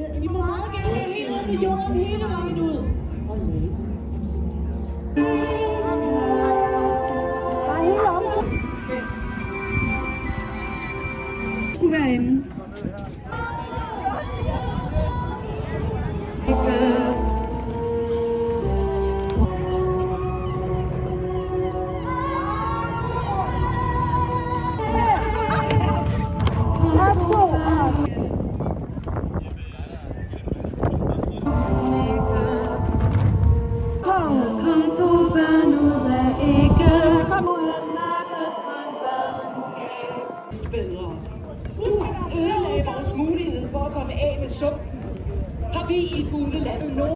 Die kom ud af en badenskab. Bedre. Du ødelagde vores mulighed for at komme af med sumpen. Har vi i fuglelandet nogen?